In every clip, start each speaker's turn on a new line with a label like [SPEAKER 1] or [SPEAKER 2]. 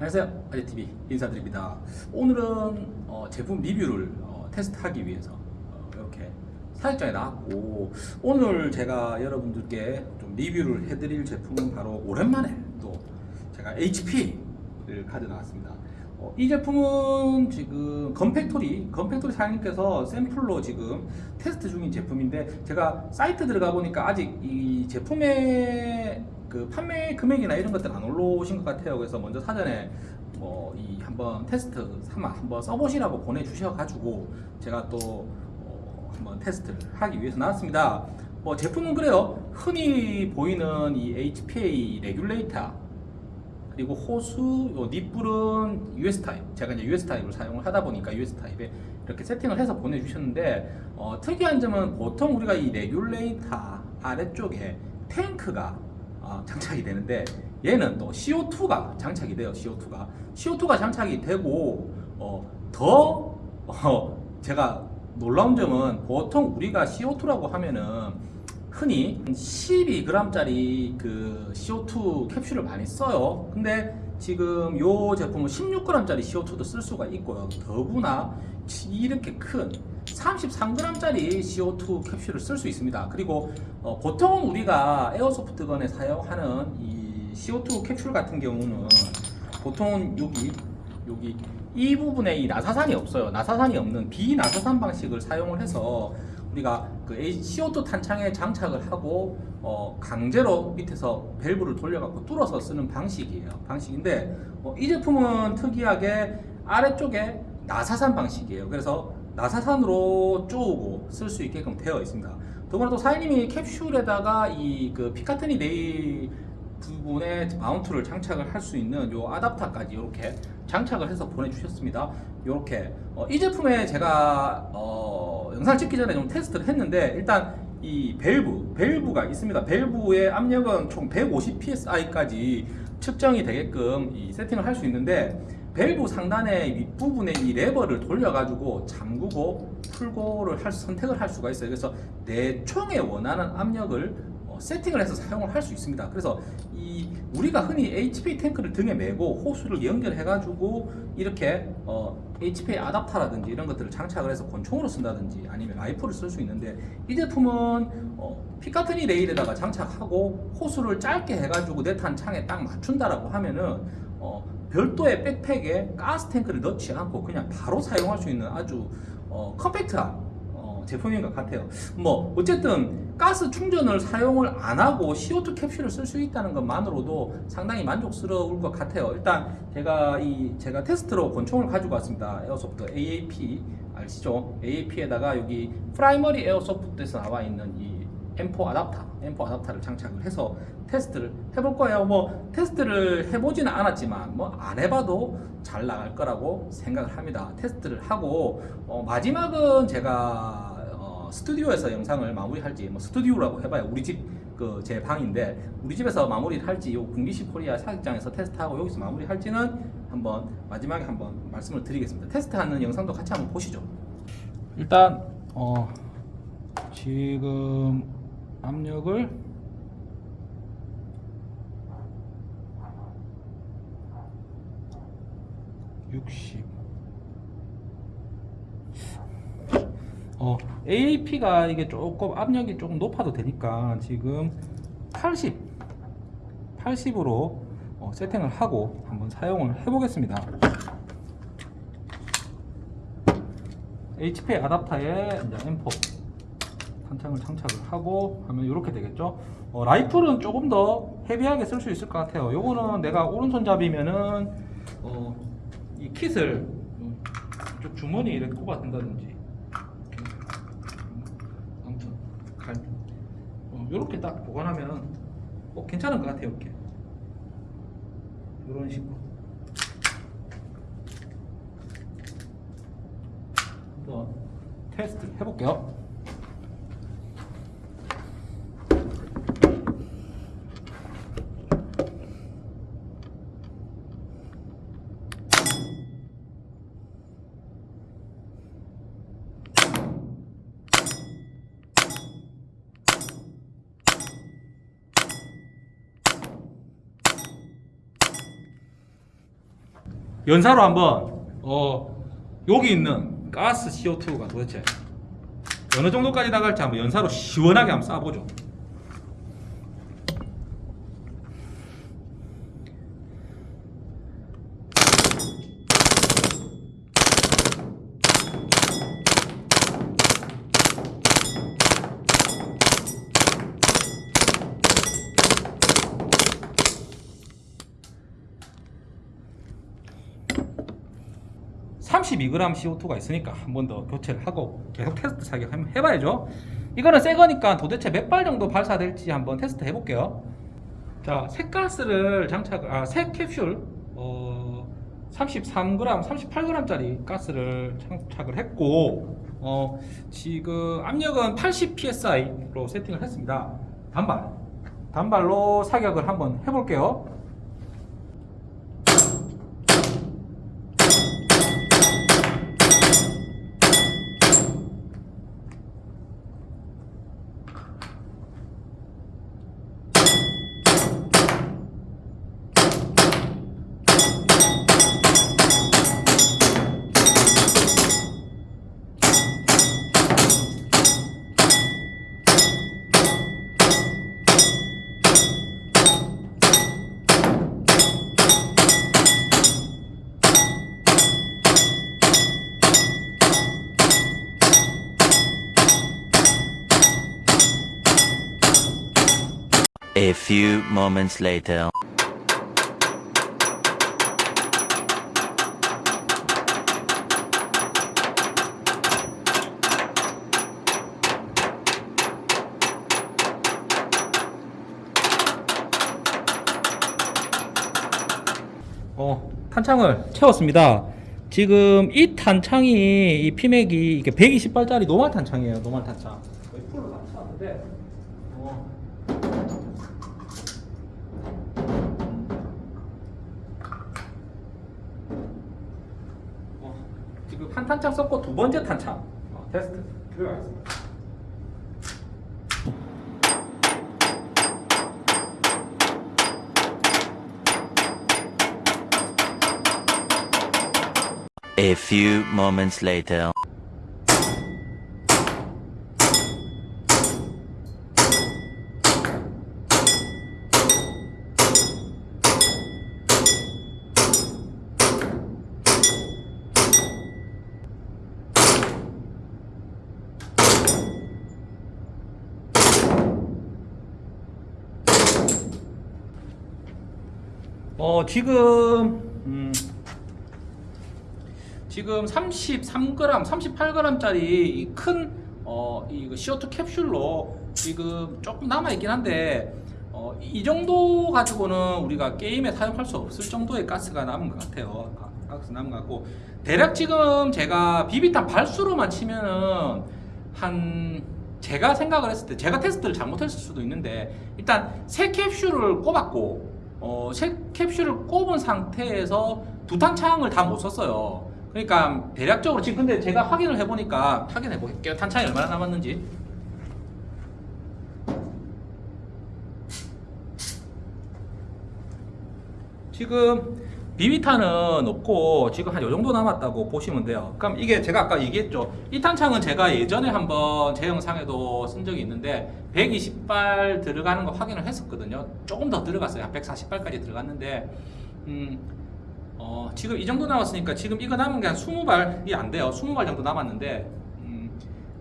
[SPEAKER 1] 안녕하세요. 아재TV 인사드립니다. 오늘은 어, 제품 리뷰를 어, 테스트하기 위해서 어, 이렇게 사육장에 나왔고 오늘 제가 여러분들께 좀 리뷰를 해드릴 제품은 바로 오랜만에 또 제가 HP를 가져 나왔습니다 어, 이 제품은 지금 건팩토리 건팩토리 사장님께서 샘플로 지금 테스트 중인 제품인데 제가 사이트 들어가 보니까 아직 이 제품의 그 판매 금액이나 이런 것들 안 올라오신 것 같아요. 그래서 먼저 사전에 뭐 이 한번 테스트 삼아 한번 써보시라고 보내주셔가지고 제가 또 어 한번 테스트를 하기 위해서 나왔습니다. 뭐 제품은 그래요. 흔히 보이는 이 HPA 레귤레이터 그리고 호스, 요 니플은 US 타입. 제가 이제 US 타입을 사용을 하다 보니까 US 타입에 이렇게 세팅을 해서 보내주셨는데 어, 특이한 점은 보통 우리가 이 레귤레이터 아래쪽에 탱크가 어, 장착이 되는데 얘는 또 CO2가 장착이 돼요. CO2가 CO2가 장착이 되고 어, 더 어, 제가 놀라운 점은 보통 우리가 CO2라고 하면은 흔히 12g짜리 그 CO2 캡슐을 많이 써요. 근데 지금 이 제품은 16g짜리 CO2도 쓸 수가 있고요. 더구나 이렇게 큰 33g짜리 CO2 캡슐을 쓸 수 있습니다. 그리고 어, 보통 우리가 에어소프트건에 사용하는 이 CO2 캡슐 같은 경우는 보통 여기 여기 이 부분에 이 나사산이 없어요. 나사산이 없는 비나사산 방식을 사용을 해서 우리가 그 CO2 탄창에 장착을 하고 어, 강제로 밑에서 밸브를 돌려갖고 뚫어서 쓰는 방식이에요. 방식인데 어, 이 제품은 특이하게 아래쪽에 나사산 방식이에요. 그래서 나사산으로 쪼고 쓸 수 있게끔 되어 있습니다. 더구나 또 사장님이 캡슐에다가 이 그 피카티니 레일 부분에 마운트를 장착을 할 수 있는 요 아답터까지 이렇게 장착을 해서 보내주셨습니다. 이렇게 어, 이 제품에 제가 어, 영상 찍기 전에 좀 테스트를 했는데 일단 이 밸브, 밸브가 있습니다. 밸브의 압력은 총 150 psi까지 측정이 되게끔 이 세팅을 할 수 있는데 밸브 상단의 윗부분에 이 레버를 돌려가지고 잠그고 풀고를 할, 선택을 할 수가 있어요. 그래서 내 총에 원하는 압력을 어, 세팅을 해서 사용을 할 수 있습니다. 그래서 이 우리가 흔히 HP 탱크를 등에 메고 호스를 연결해가지고 이렇게 어, HP 아답터라든지 이런 것들을 장착을 해서 권총으로 쓴다든지 아니면 라이플을 쓸 수 있는데 이 제품은 어, 피카티니 레일에다가 장착하고 호스를 짧게 해가지고 내 탄창에 딱 맞춘다라고 하면은 어, 별도의 백팩에 가스 탱크를 넣지 않고 그냥 바로 사용할 수 있는 아주 어, 컴팩트한 어, 제품인 것 같아요. 뭐 어쨌든 가스 충전을 사용을 안 하고 CO2 캡슐을 쓸 수 있다는 것만으로도 상당히 만족스러울 것 같아요. 일단 제가 이 제가 테스트로 권총을 가지고 왔습니다. 에어소프트 AAP 아시죠? AAP에다가 여기 프라이머리 에어소프트에서 나와 있는 이 M4 아답터, M4 아답터를 장착을 해서 테스트를 해볼 거예요. 뭐 테스트를 해보지는 않았지만 뭐 안 해봐도 잘 나갈 거라고 생각을 합니다. 테스트를 하고 어, 마지막은 제가 어, 스튜디오에서 영상을 마무리할지 뭐 스튜디오라고 해봐요. 우리 집 그 제 방인데 우리 집에서 마무리를 할지 요 군기시 코리아 사격장에서 테스트하고 여기서 마무리할지는 한번 마지막에 한번 말씀을 드리겠습니다. 테스트하는 영상도 같이 한번 보시죠. 일단 어, 지금 압력을 60. 어, AAP가 이게 조금 압력이 조금 높아도 되니까 지금 80, 80으로 어, 세팅을 하고 한번 사용을 해 보겠습니다. HP 아답터에 이제 M4 탄창을 장착을 하고 하면 이렇게 되겠죠. 어, 라이플은 조금 더 헤비하게 쓸 수 있을 것 같아요. 요거는 내가 오른손잡이면은 어, 이 킷을 이 주머니에 이렇게 꼽아둔다든지 아무튼 갈 어, 이렇게 딱 보관하면 어, 괜찮은 것 같아요 이렇게. 이런 식으로. 한번 테스트 해볼게요 연사로 한번 어 여기 있는 가스 CO2가 도대체 어느 정도까지 나갈지 한번 연사로 시원하게 한번 쏴보죠. (32g) CO2가 있으니까 한 번 더 교체를 하고 계속 테스트 사격 한번 해봐야죠. 이거는 새 거니까 도대체 몇 발 정도 발사될지 한번 테스트 해볼게요. 자 새 가스를 장착 아새 캡슐 어 33g 38g 짜리 가스를 장착을 했고 어 지금 압력은 80 psi로 세팅을 했습니다. 단발 단발로 사격을 한번 해볼게요
[SPEAKER 2] moments later.
[SPEAKER 1] 어, 탄창을 채웠습니다. 지금 이 탄창이 이 피맥이 이게 120발짜리 노말 탄창이에요. 노말 탄창. 거의 풀로 다 채웠는데 어, 어, 탄창 썼고 두 번째 탄창 어, 테스트 들어가겠습니다.
[SPEAKER 2] A few moments later.
[SPEAKER 1] 어 지금 음, 지금 33g, 38g짜리 큰 어, 이 CO2 캡슐로 지금 조금 남아 있긴 한데 어, 이 정도 가지고는 우리가 게임에 사용할 수 없을 정도의 가스가 남은 것 같아요. 가- 가스 남은 것 같고 대략 지금 제가 비비탄 발수로만 치면은 한 제가 생각을 했을 때 제가 테스트를 잘못했을 수도 있는데 일단 새 캡슐을 꼽았고 어, 새 캡슐을 꼽은 상태에서 두 탄 창을 다 못 썼어요. 그러니까 대략적으로 지금 근데 제가 확인을 해보니까 확인해 볼게요. 탄창이 얼마나 남았는지. 지금 비비탄은 없고 지금 한 요 정도 남았다고 보시면 돼요. 그럼 이게 제가 아까 얘기했죠. 이 탄창은 제가 예전에 한번 제 영상에도 쓴 적이 있는데 120발 들어가는 거 확인을 했었거든요. 조금 더 들어갔어요. 한 140발까지 들어갔는데 음, 어, 지금 이 정도 남았으니까 지금 이거 남은 게 한 20발이 안 돼요. 20발 정도 남았는데 음,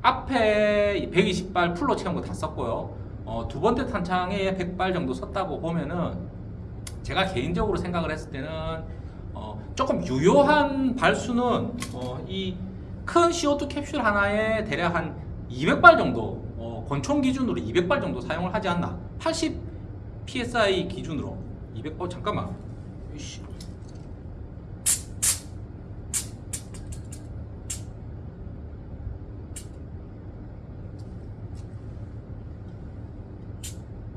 [SPEAKER 1] 앞에 120발 풀로 채운 거 다 썼고요. 어, 두 번째 탄창에 100발 정도 썼다고 보면은 제가 개인적으로 생각을 했을 때는 어, 조금 유효한 발수는 어, 이큰 CO2 캡슐 하나에 대략 한 200발 정도 어, 권총 기준으로 200발 정도 사용을 하지 않나. 80 psi 기준으로. 200, 어 잠깐만 이씨.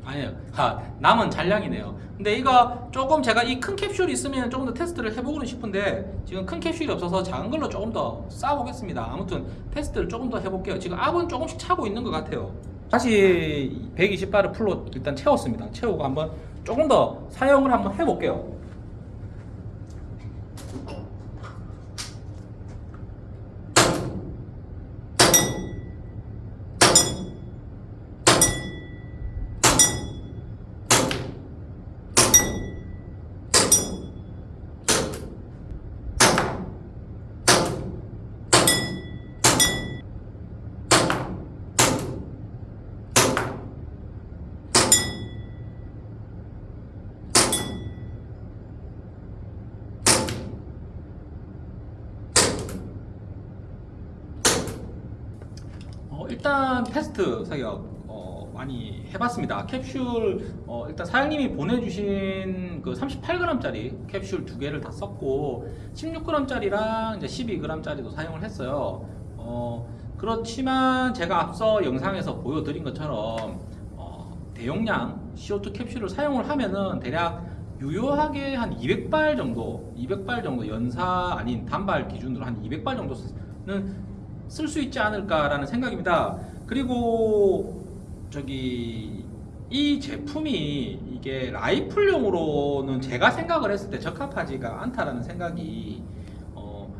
[SPEAKER 1] 아니에요. 아, 남은 잔량이네요. 근데 이거 조금 제가 이 큰 캡슐이 있으면 조금 더 테스트를 해보고는 싶은데 지금 큰 캡슐이 없어서 작은 걸로 조금 더 쌓아보겠습니다. 아무튼 테스트를 조금 더 해볼게요. 지금 압은 조금씩 차고 있는 것 같아요. 다시 120바를 풀로 일단 채웠습니다. 채우고 한번 조금 더 사용을 한번 해볼게요. 일단 테스트 사격 어, 많이 해봤습니다. 캡슐 어, 일단 사장님이 보내주신 그 38g짜리 캡슐 두 개를 다 썼고 16g짜리랑 이제 12g짜리도 사용을 했어요. 어, 그렇지만 제가 앞서 영상에서 보여드린 것처럼 어, 대용량 CO2 캡슐을 사용을 하면은 대략 유효하게 한 200발 정도, 200발 정도 연사 아닌 단발 기준으로 한 200발 정도는 쓸 수 있지 않을까라는 생각입니다. 그리고 저기 이 제품이 이게 라이플용으로는 제가 생각을 했을 때 적합하지가 않다라는 생각이 어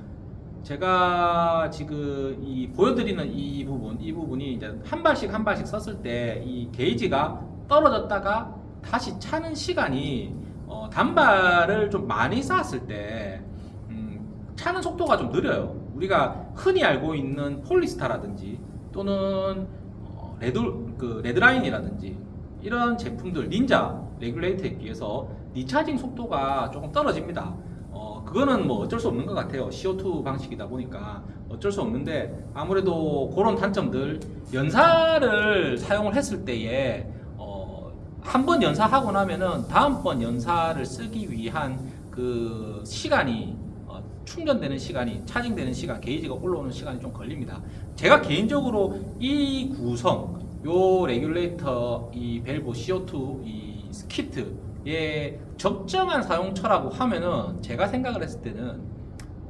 [SPEAKER 1] 제가 지금 이 보여드리는 이 부분 이 부분이 이제 한 발씩 한 발씩 썼을 때 이 게이지가 떨어졌다가 다시 차는 시간이 어 단발을 좀 많이 쌓았을 때 음, 차는 속도가 좀 느려요. 우리가 흔히 알고 있는 폴라스타라든지 또는 어, 레드 그 레드라인이라든지 이런 제품들 닌자 레귤레이터에 비해서 recharging 속도가 조금 떨어집니다. 어 그거는 뭐 어쩔 수 없는 것 같아요. CO2 방식이다 보니까 어쩔 수 없는데 아무래도 그런 단점들 연사를 사용을 했을 때에 어, 한 번 연사하고 나면은 다음번 연사를 쓰기 위한 그 시간이 어, 충전되는 시간이 차징되는 시간 게이지가 올라오는 시간이 좀 걸립니다. 제가 개인적으로 이 구성 요 레귤레이터 이 밸브 CO2 이 키트의 적정한 사용처라고 하면은 제가 생각을 했을 때는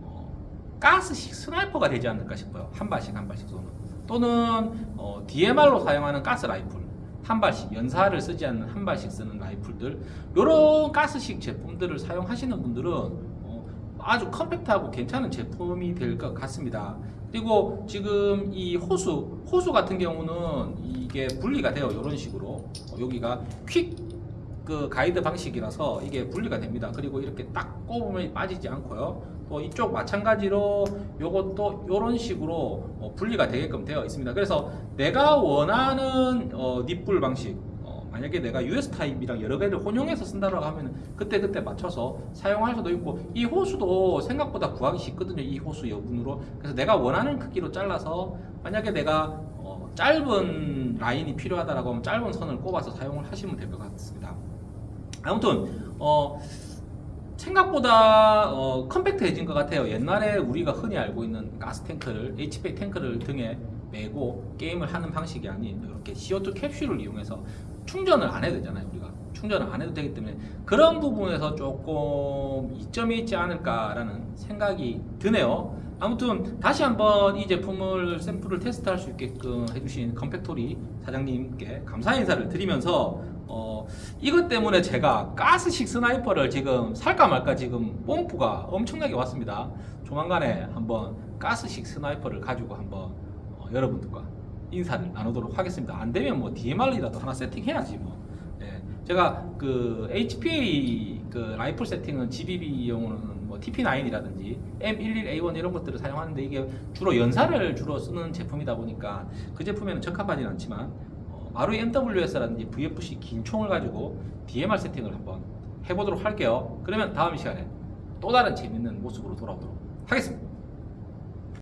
[SPEAKER 1] 어, 가스식 스나이퍼가 되지 않을까 싶어요. 한 발씩 한 발씩 쏘는. 또는 어, DMR로 사용하는 가스 라이플. 한 발씩 연사를 쓰지 않는 한 발씩 쓰는 라이플들. 이런 가스식 제품들을 사용하시는 분들은 어, 아주 컴팩트하고 괜찮은 제품이 될 것 같습니다. 그리고 지금 이 호수 호수 같은 경우는 이게 분리가 돼요. 이런 식으로 어, 여기가 퀵 그 가이드 방식이라서 이게 분리가 됩니다. 그리고 이렇게 딱 꼽으면 빠지지 않고요. 또 이쪽 마찬가지로 요것도 이런 식으로 어, 분리가 되게끔 되어 있습니다. 그래서 내가 원하는 어, 닛불 방식 어, 만약에 내가 US 타입이랑 여러 개를 혼용해서 쓴다고 하면 그때 그때 맞춰서 사용할 수도 있고 이 호수도 생각보다 구하기 쉽거든요. 이 호수 여분으로 그래서 내가 원하는 크기로 잘라서 만약에 내가 어, 짧은 라인이 필요하다라고 하면 짧은 선을 꼽아서 사용을 하시면 될 것 같습니다. 아무튼 어 생각보다 어, 컴팩트해진 것 같아요. 옛날에 우리가 흔히 알고 있는 가스 탱크를 HP 탱크를 등에 메고 게임을 하는 방식이 아닌 이렇게 CO2 캡슐을 이용해서 충전을 안 해도 되잖아요. 우리가 충전을 안 해도 되기 때문에 그런 부분에서 조금 이점이 있지 않을까라는 생각이 드네요. 아무튼 다시 한번 이 제품을 샘플을 테스트할 수 있게끔 해주신 건팩토리 사장님께 감사 인사를 드리면서 어, 이것 때문에 제가 가스식 스나이퍼를 지금 살까 말까 지금 뽐뿌가 엄청나게 왔습니다. 조만간에 한번 가스식 스나이퍼를 가지고 한번 어, 여러분들과 인사를 나누도록 하겠습니다. 안 되면 뭐 DMR이라도 하나 세팅해야지 뭐. 예, 제가 그 HPA 그 라이플 세팅은 GBB용으로는 뭐 TP9이라든지 M11A1 이런 것들을 사용하는데 이게 주로 연사를 주로 쓰는 제품이다 보니까 그 제품에는 적합하지는 않지만 어, 마루이 MWS라든지 VFC 긴 총을 가지고 DMR 세팅을 한번 해보도록 할게요. 그러면 다음 시간에 또 다른 재밌는 모습으로 돌아오도록 하겠습니다.